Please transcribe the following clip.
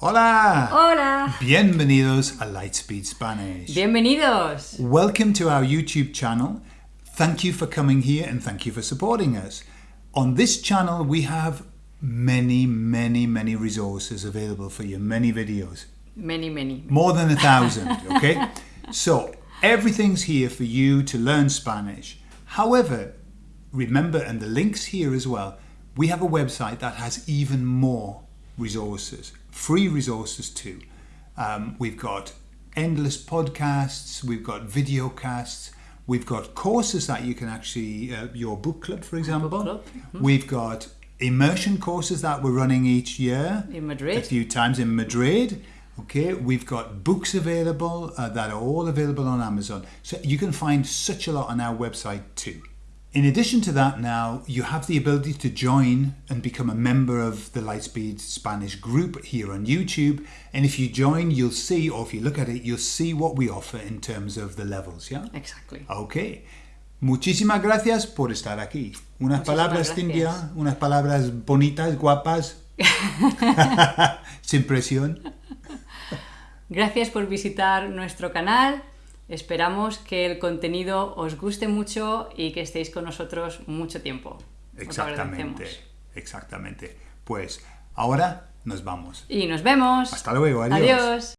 Hola! Hola! Bienvenidos a Lightspeed Spanish. Bienvenidos! Welcome to our YouTube channel. Thank you for coming here and thank you for supporting us. On this channel we have many, many, many resources available for you, many videos. Many, many. More than a thousand, okay? so everything's here for you to learn Spanish. However, remember, and the link's here as well, we have a website that has even more resources, free resources too. Um, we've got endless podcasts, we've got video casts, we've got courses that you can actually, uh, your book club for example. club, We've got immersion courses that we're running each year. In Madrid. A few times in Madrid. Okay, we've got books available uh, that are all available on Amazon. So you can find such a lot on our website too. In addition to that now, you have the ability to join and become a member of the Lightspeed Spanish group here on YouTube. And if you join, you'll see, or if you look at it, you'll see what we offer in terms of the levels, yeah? Exactly. Ok. Muchísimas gracias por estar aquí. Unas Muchísimas palabras. Cintia, unas palabras bonitas, guapas, sin presión. Gracias por visitar nuestro canal. Esperamos que el contenido os guste mucho y que estéis con nosotros mucho tiempo. Exactamente, exactamente. Pues ahora nos vamos. Y nos vemos. Hasta luego, adiós. Adiós.